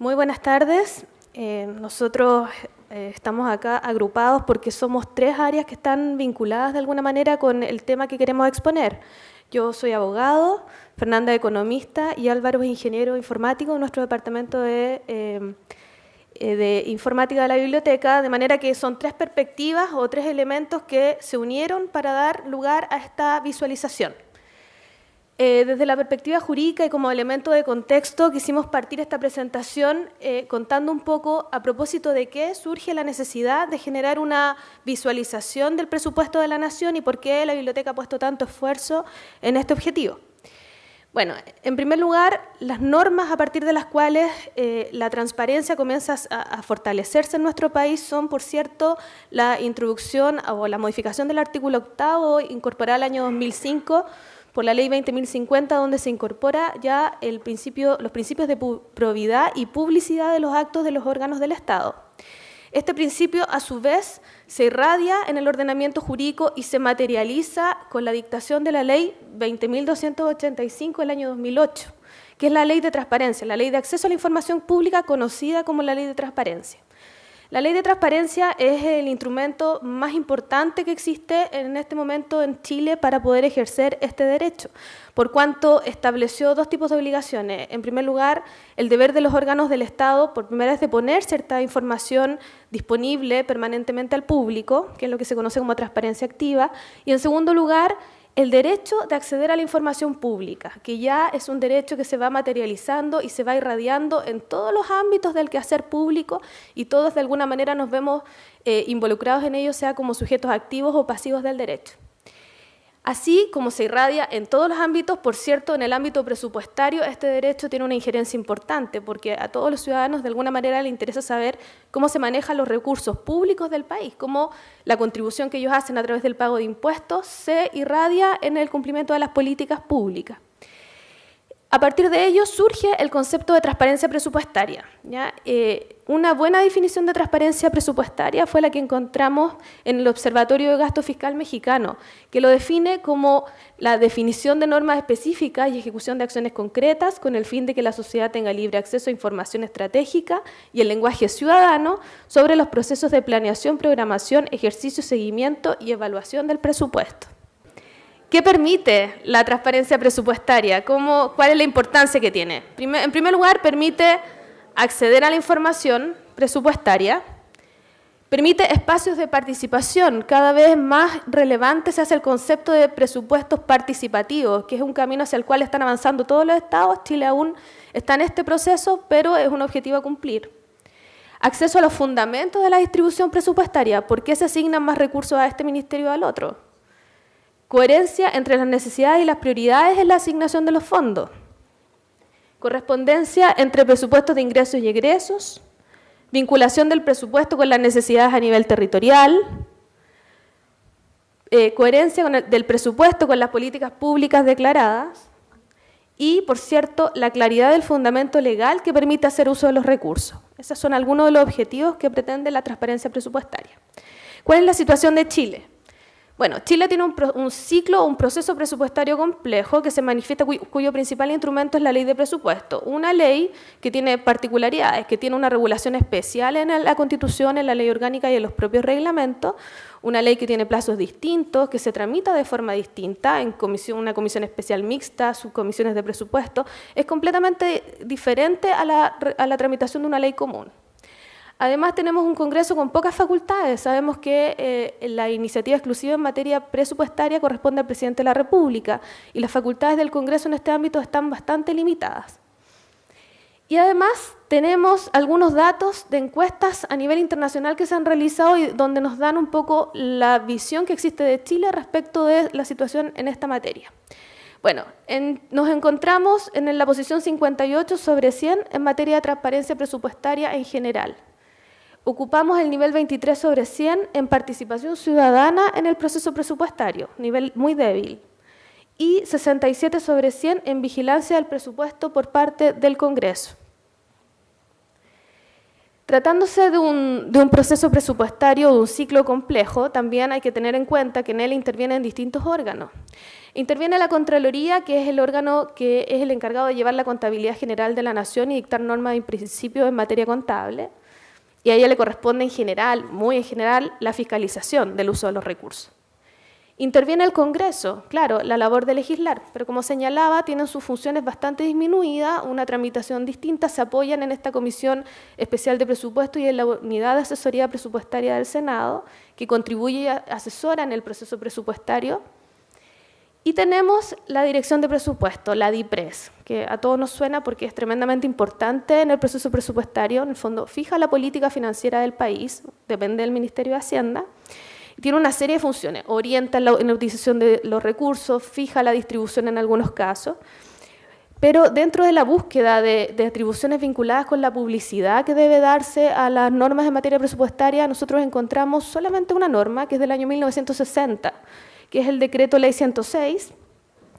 Muy buenas tardes. Eh, nosotros eh, estamos acá agrupados porque somos tres áreas que están vinculadas de alguna manera con el tema que queremos exponer. Yo soy abogado, Fernanda economista y Álvaro es ingeniero informático en nuestro departamento de, eh, de informática de la biblioteca, de manera que son tres perspectivas o tres elementos que se unieron para dar lugar a esta visualización. Eh, desde la perspectiva jurídica y como elemento de contexto, quisimos partir esta presentación eh, contando un poco a propósito de qué surge la necesidad de generar una visualización del presupuesto de la Nación y por qué la Biblioteca ha puesto tanto esfuerzo en este objetivo. Bueno, en primer lugar, las normas a partir de las cuales eh, la transparencia comienza a, a, fortalecerse en nuestro país son, por cierto, la introducción o la modificación del artículo octavo incorporada al año 2005 por la ley 20.050, donde se incorpora ya el principio, los principios de probidad y publicidad de los actos de los órganos del Estado. Este principio, a su vez, se irradia en el ordenamiento jurídico y se materializa con la dictación de la ley 20.285 del año 2008, que es la ley de transparencia, la ley de acceso a la información pública conocida como la ley de transparencia. La ley de transparencia es el instrumento más importante que existe en este momento en Chile para poder ejercer este derecho, por cuanto estableció dos tipos de obligaciones. En primer lugar, el deber de los órganos del Estado, por primera vez, de poner cierta información disponible permanentemente al público, que es lo que se conoce como transparencia activa, y en segundo lugar, el derecho de acceder a la información pública, que ya es un derecho que se va materializando y se va irradiando en todos los ámbitos del quehacer público y todos de alguna manera nos vemos eh, involucrados en ello, sea como sujetos activos o pasivos del derecho. Así como se irradia en todos los ámbitos, por cierto, en el ámbito presupuestario este derecho tiene una injerencia importante porque a todos los ciudadanos de alguna manera les interesa saber cómo se manejan los recursos públicos del país, cómo la contribución que ellos hacen a través del pago de impuestos se irradia en el cumplimiento de las políticas públicas. A partir de ello surge el concepto de transparencia presupuestaria. Eh, una buena definición de transparencia presupuestaria fue la que encontramos en el Observatorio de Gasto Fiscal Mexicano, que lo define como la definición de normas específicas y ejecución de acciones concretas con el fin de que la sociedad tenga libre acceso a información estratégica y el lenguaje ciudadano sobre los procesos de planeación, programación, ejercicio, seguimiento y evaluación del presupuesto. ¿Qué permite la transparencia presupuestaria? ¿Cómo, ¿Cuál es la importancia que tiene? En primer lugar, permite acceder a la información presupuestaria, permite espacios de participación. Cada vez más relevante se hace el concepto de presupuestos participativos, que es un camino hacia el cual están avanzando todos los estados. Chile aún está en este proceso, pero es un objetivo a cumplir. Acceso a los fundamentos de la distribución presupuestaria. ¿Por qué se asignan más recursos a este ministerio o al otro? Coherencia entre las necesidades y las prioridades en la asignación de los fondos. Correspondencia entre presupuestos de ingresos y egresos. Vinculación del presupuesto con las necesidades a nivel territorial. Eh, coherencia del presupuesto con las políticas públicas declaradas. Y, por cierto, la claridad del fundamento legal que permite hacer uso de los recursos. Esos son algunos de los objetivos que pretende la transparencia presupuestaria. ¿Cuál es la situación de Chile? Bueno, Chile tiene un, un ciclo, un proceso presupuestario complejo que se manifiesta, cuyo, principal instrumento es la ley de presupuesto. Una ley que tiene particularidades, que tiene una regulación especial en la Constitución, en la ley orgánica y en los propios reglamentos, una ley que tiene plazos distintos, que se tramita de forma distinta, en comisión, una comisión especial mixta, subcomisiones de presupuesto, es completamente diferente a la, a la tramitación de una ley común. Además, tenemos un Congreso con pocas facultades. Sabemos que eh, la iniciativa exclusiva en materia presupuestaria corresponde al presidente de la República y las facultades del Congreso en este ámbito están bastante limitadas. Y además tenemos algunos datos de encuestas a nivel internacional que se han realizado y donde nos dan un poco la visión que existe de Chile respecto de la situación en esta materia. Bueno, nos encontramos en la posición 58 sobre 100 en materia de transparencia presupuestaria en general. Ocupamos el nivel 23 sobre 100 en participación ciudadana en el proceso presupuestario, nivel muy débil, y 67 sobre 100 en vigilancia del presupuesto por parte del Congreso. Tratándose de un, de un, proceso presupuestario de un ciclo complejo, también hay que tener en cuenta que en él intervienen distintos órganos. Interviene la Contraloría, que es el órgano que es el encargado de llevar la contabilidad general de la Nación y dictar normas y principios en materia contable. Y a ella le corresponde en general, muy en general, la fiscalización del uso de los recursos. Interviene el Congreso, claro, la labor de legislar, pero como señalaba, tienen sus funciones bastante disminuidas, una tramitación distinta, se apoyan en esta Comisión Especial de Presupuesto y en la Unidad de Asesoría Presupuestaria del Senado, que contribuye y asesora en el proceso presupuestario. Y tenemos la Dirección de Presupuesto, la DIPRES, que a todos nos suena porque es tremendamente importante en el proceso presupuestario, en el fondo fija la política financiera del país, depende del Ministerio de Hacienda, tiene una serie de funciones, orienta en la, utilización de los recursos, fija la distribución en algunos casos, pero dentro de la búsqueda de, atribuciones vinculadas con la publicidad que debe darse a las normas en materia presupuestaria, nosotros encontramos solamente una norma, que es del año 1960, que es el decreto ley 106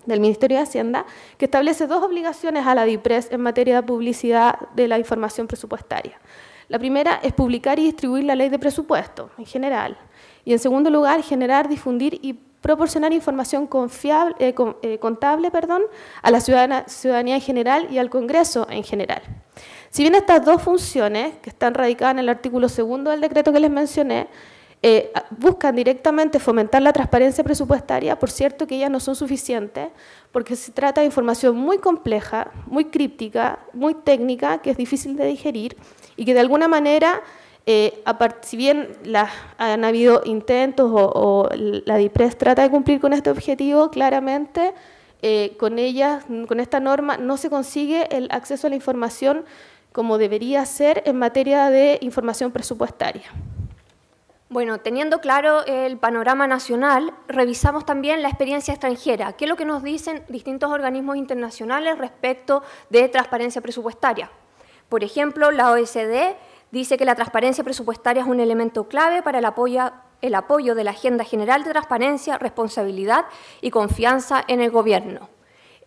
del Ministerio de Hacienda, que establece dos obligaciones a la DIPRES en materia de publicidad de la información presupuestaria. La primera es publicar y distribuir la ley de presupuesto en general. Y en segundo lugar, generar, difundir y proporcionar información confiable, eh, eh, contable perdón, a la ciudadanía en general y al Congreso en general. Si bien estas dos funciones, que están radicadas en el artículo segundo del decreto que les mencioné, eh, buscan directamente fomentar la transparencia presupuestaria, por cierto que ellas no son suficientes, porque se trata de información muy compleja, muy críptica, muy técnica, que es difícil de digerir y que de alguna manera eh, si bien han habido intentos o, la DIPRES trata de cumplir con este objetivo, claramente eh, con ella, con esta norma, no se consigue el acceso a la información como debería ser en materia de información presupuestaria. Bueno, teniendo claro el panorama nacional, revisamos también la experiencia extranjera. ¿Qué es lo que nos dicen distintos organismos internacionales respecto de transparencia presupuestaria? Por ejemplo, la OECD dice que la transparencia presupuestaria es un elemento clave para el apoyo, el apoyo de la Agenda General de Transparencia, Responsabilidad y Confianza en el Gobierno.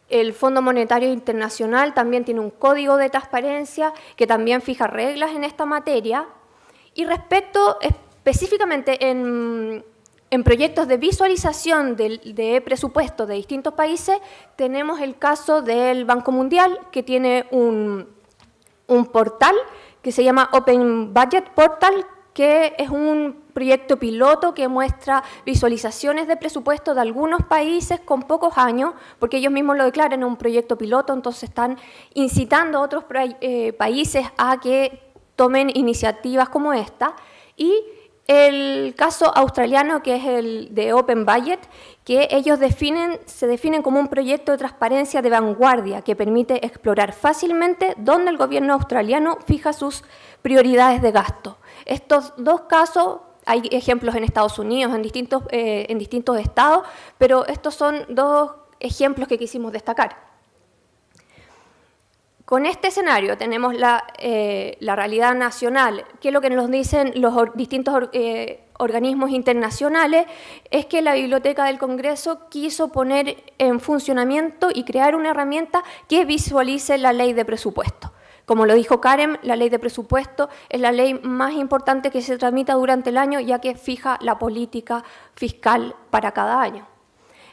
El Fondo Monetario Internacional también tiene un código de transparencia que también fija reglas en esta materia. Y respecto específicamente en, proyectos de visualización de, de presupuestos de distintos países, tenemos el caso del Banco Mundial, que tiene un, portal que se llama Open Budget Portal, que es un proyecto piloto que muestra visualizaciones de presupuesto de algunos países con pocos años, porque ellos mismos lo declaran un proyecto piloto, entonces están incitando a otros eh, países a que tomen iniciativas como esta. Y el caso australiano, que es el de Open Budget, que ellos definen, se definen como un proyecto de transparencia de vanguardia que permite explorar fácilmente dónde el gobierno australiano fija sus prioridades de gasto. Estos dos casos, hay ejemplos en Estados Unidos, en distintos, eh, en distintos estados, pero estos son dos ejemplos que quisimos destacar. Con este escenario tenemos eh, la, realidad nacional, que es lo que nos dicen los distintos eh, organismos internacionales, es que la Biblioteca del Congreso quiso poner en funcionamiento y crear una herramienta que visualice la ley de presupuesto. Como lo dijo Karen, la ley de presupuesto es la ley más importante que se tramita durante el año, ya que fija la política fiscal para cada año.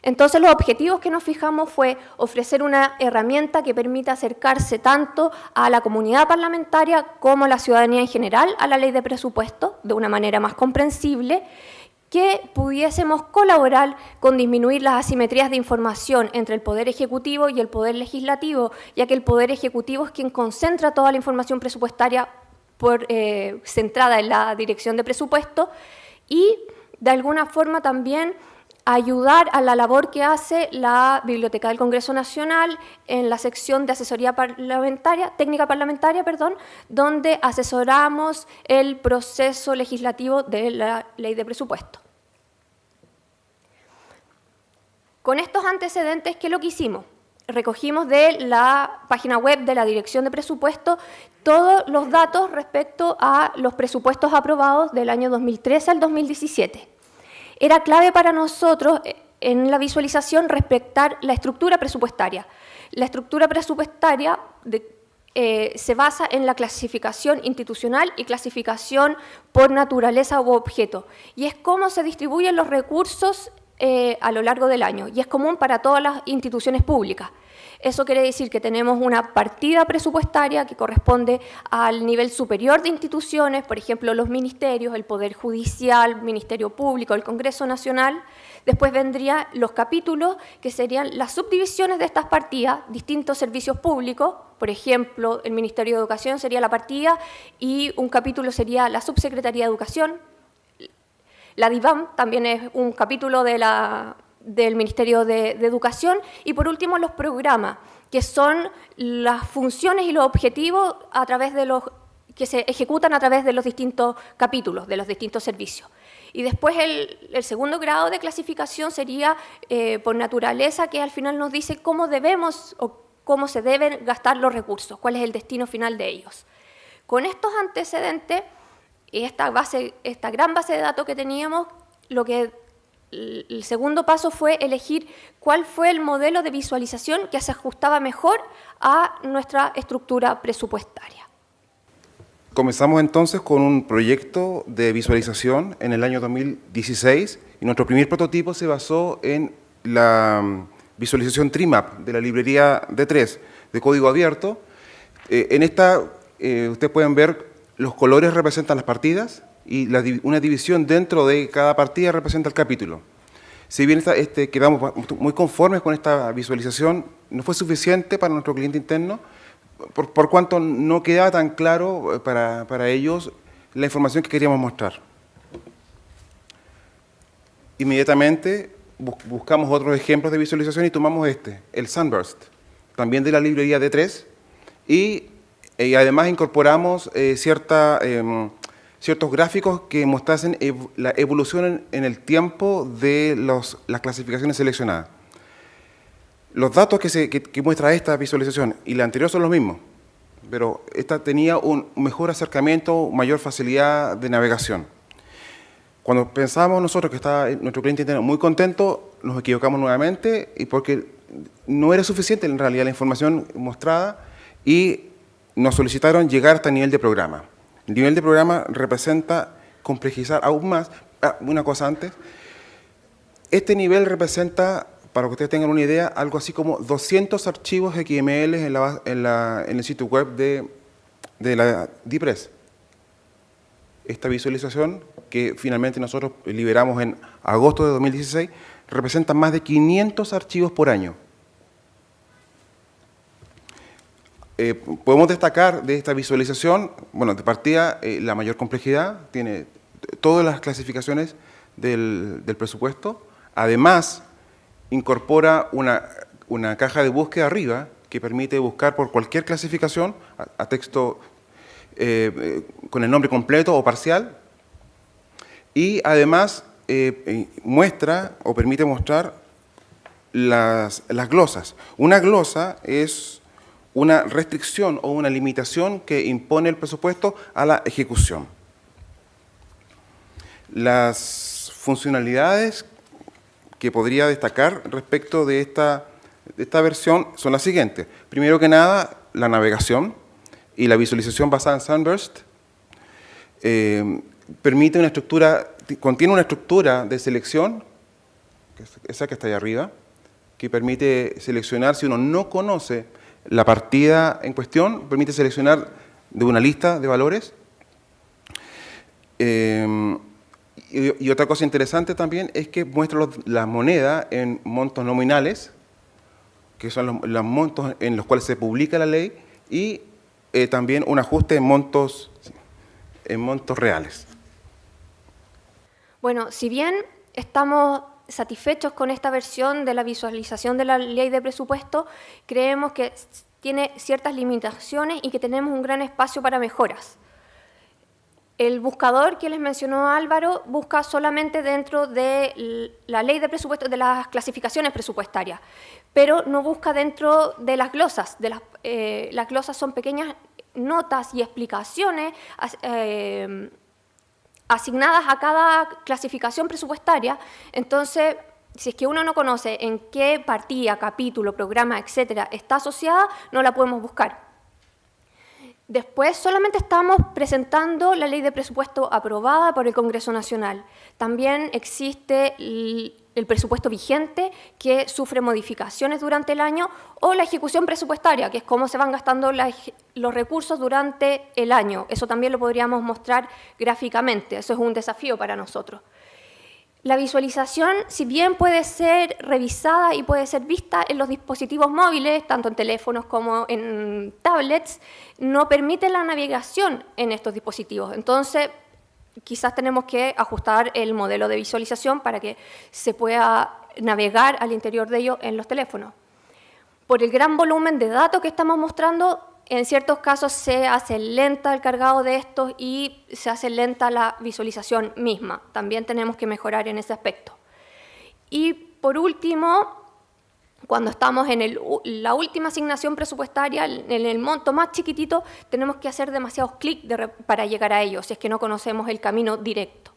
Entonces los objetivos que nos fijamos fue ofrecer una herramienta que permita acercarse tanto a la comunidad parlamentaria como a la ciudadanía en general a la ley de presupuesto de una manera más comprensible, que pudiésemos colaborar con disminuir las asimetrías de información entre el Poder Ejecutivo y el Poder Legislativo, ya que el Poder Ejecutivo es quien concentra toda la información presupuestaria eh, centrada en la dirección de presupuesto y de alguna forma también ayudar a la labor que hace la Biblioteca del Congreso Nacional en la sección de asesoría parlamentaria, técnica parlamentaria, perdón, donde asesoramos el proceso legislativo de la ley de presupuesto. Con estos antecedentes, ¿qué es lo que hicimos? Recogimos de la página web de la Dirección de Presupuesto todos los datos respecto a los presupuestos aprobados del año 2013 al 2017 era clave para nosotros eh, en la visualización respetar la estructura presupuestaria. La estructura presupuestaria eh, se basa en la clasificación institucional y clasificación por naturaleza u objeto. Y es cómo se distribuyen los recursos eh, a lo largo del año. Y es común para todas las instituciones públicas. Eso quiere decir que tenemos una partida presupuestaria que corresponde al nivel superior de instituciones, por ejemplo, los ministerios, el Poder Judicial, Ministerio Público, el Congreso Nacional. Después vendrían los capítulos, que serían las subdivisiones de estas partidas, distintos servicios públicos, por ejemplo, el Ministerio de Educación sería la partida y un capítulo sería la Subsecretaría de Educación. La DIVAM también es un capítulo del Ministerio de, Educación y por último los programas, que son las funciones y los objetivos a través de los que se ejecutan a través de los distintos capítulos, de los distintos servicios. Y después el, segundo grado de clasificación sería eh, por naturaleza, que al final nos dice cómo debemos o cómo se deben gastar los recursos, cuál es el destino final de ellos. Con estos antecedentes y esta, base, esta gran base de datos que teníamos, lo que el segundo paso fue elegir cuál fue el modelo de visualización que se ajustaba mejor a nuestra estructura presupuestaria. Comenzamos entonces con un proyecto de visualización en el año 2016 y nuestro primer prototipo se basó en la mm, visualización TRIMAP de la librería D3 de código abierto. Eh, en esta, eh, ustedes pueden ver, los colores representan las partidas, y una división dentro de cada partida representa el capítulo. Si bien este, quedamos muy conformes con esta visualización, no fue suficiente para nuestro cliente interno, por, cuanto no quedaba tan claro eh, para, para ellos la información que queríamos mostrar. Inmediatamente buscamos otros ejemplos de visualización y tomamos este, el Sunburst, también de la librería D3, y, y además incorporamos eh, cierta em, ciertos gráficos que mostrasen la evolución en, el tiempo de las clasificaciones seleccionadas. Los datos que, muestra esta visualización y la anterior son los mismos, pero esta tenía un mejor acercamiento, mayor facilidad de navegación. Cuando pensábamos nosotros que estaba nuestro cliente interno muy contento, nos equivocamos nuevamente y porque no era suficiente en realidad la información mostrada y nos solicitaron llegar hasta el nivel de programa. El nivel de programa representa complejizar aún más. Ah, una cosa antes. Este nivel representa, para que ustedes tengan una idea, algo así como 200 archivos XML en, en, el sitio web de, de la DIPRES. Esta visualización, que finalmente nosotros liberamos en agosto de 2016, representa más de 500 archivos por año. Eh, podemos destacar de esta visualización, bueno, de partida, eh, la mayor complejidad, tiene todas las clasificaciones del, presupuesto, además incorpora una, caja de búsqueda arriba que permite buscar por cualquier clasificación a, texto eh, con el nombre completo o parcial, y además muestra o permite mostrar las, las glosas. Una glosa es una restricción o una limitación que impone el presupuesto a la ejecución. Las funcionalidades que podría destacar respecto de esta, esta versión son las siguientes. Primero que nada, la navegación y la visualización basada en Sunburst eh, permite una estructura, contiene una estructura de selección, esa que está ahí arriba, que permite seleccionar si uno no conoce la partida en cuestión permite seleccionar de una lista de valores. Em, y, otra cosa interesante también es que muestra la moneda en montos nominales, que son los, montos en los cuales se publica la ley, y eh, también un ajuste en montos, en montos reales. Bueno, si bien estamos satisfechos con esta versión de la visualización de la ley de presupuesto, creemos que tiene ciertas limitaciones y que tenemos un gran espacio para mejoras. El buscador que les mencionó Álvaro busca solamente dentro de la ley de presupuesto, de las clasificaciones presupuestarias, pero no busca dentro de las glosas. Eh, las glosas son pequeñas notas y explicaciones eh, asignadas a cada clasificación presupuestaria, entonces si es que uno no conoce en qué partida, capítulo, programa, etcétera, está asociada, no la podemos buscar. Después solamente estamos presentando la ley de presupuesto aprobada por el Congreso Nacional. También existe el presupuesto vigente que sufre modificaciones durante el año o la ejecución presupuestaria, que es cómo se van gastando los recursos durante el año. Eso también lo podríamos mostrar gráficamente, eso es un desafío para nosotros. La visualización, si bien puede ser revisada y puede ser vista en los dispositivos móviles, tanto en teléfonos como en tablets, no permite la navegación en estos dispositivos. Entonces, quizás tenemos que ajustar el modelo de visualización para que se pueda navegar al interior de ellos en los teléfonos. Por el gran volumen de datos que estamos mostrando, en ciertos casos se hace lenta el cargado de estos y se hace lenta la visualización misma. También tenemos que mejorar en ese aspecto. Y por último, cuando estamos en la última asignación presupuestaria, en el monto más chiquitito, tenemos que hacer demasiados clics para llegar a ellos, si es que no conocemos el camino directo.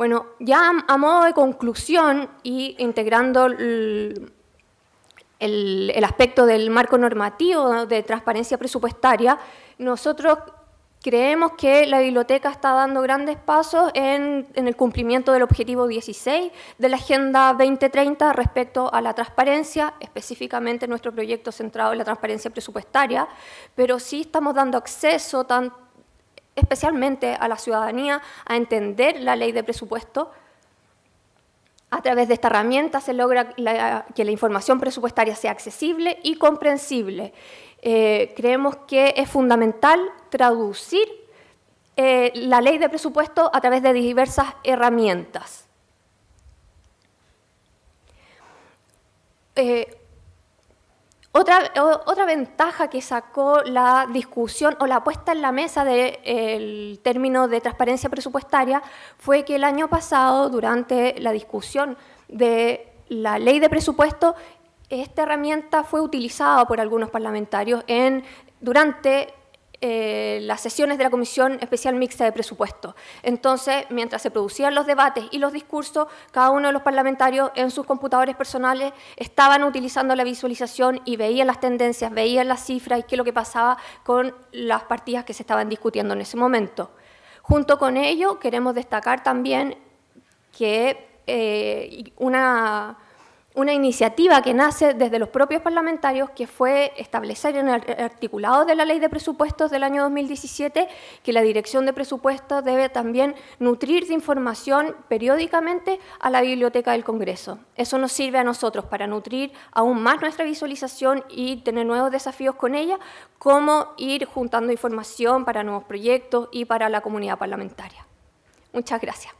Bueno, ya a modo de conclusión y integrando el, aspecto del marco normativo de transparencia presupuestaria, nosotros Creemos que la biblioteca está dando grandes pasos en, el cumplimiento del objetivo 16 de la Agenda 2030 respecto a la transparencia, específicamente nuestro proyecto centrado en la transparencia presupuestaria, pero sí estamos dando acceso tan, especialmente a la ciudadanía a entender la ley de presupuesto. A través de esta herramienta se logra que la información presupuestaria sea accesible y comprensible eh, creemos que es fundamental traducir eh, la ley de presupuesto a través de diversas herramientas. Eh, otra, otra, ventaja que sacó la discusión o la puesta en la mesa del término de transparencia presupuestaria fue que el año pasado, durante la discusión de la ley de presupuesto, esta herramienta fue utilizada por algunos parlamentarios en, durante eh, las sesiones de la Comisión Especial Mixta de Presupuesto. Entonces, mientras se producían los debates y los discursos, cada uno de los parlamentarios en sus computadores personales estaban utilizando la visualización y veían las tendencias, veían las cifras y qué es lo que pasaba con las partidas que se estaban discutiendo en ese momento. Junto con ello, queremos destacar también que eh, una una iniciativa que nace desde los propios parlamentarios, que fue establecer en el articulado de la Ley de Presupuestos del año 2017 que la Dirección de Presupuestos debe también nutrir de información periódicamente a la Biblioteca del Congreso. Eso nos sirve a nosotros para nutrir aún más nuestra visualización y tener nuevos desafíos con ella, como ir juntando información para nuevos proyectos y para la comunidad parlamentaria. Muchas gracias.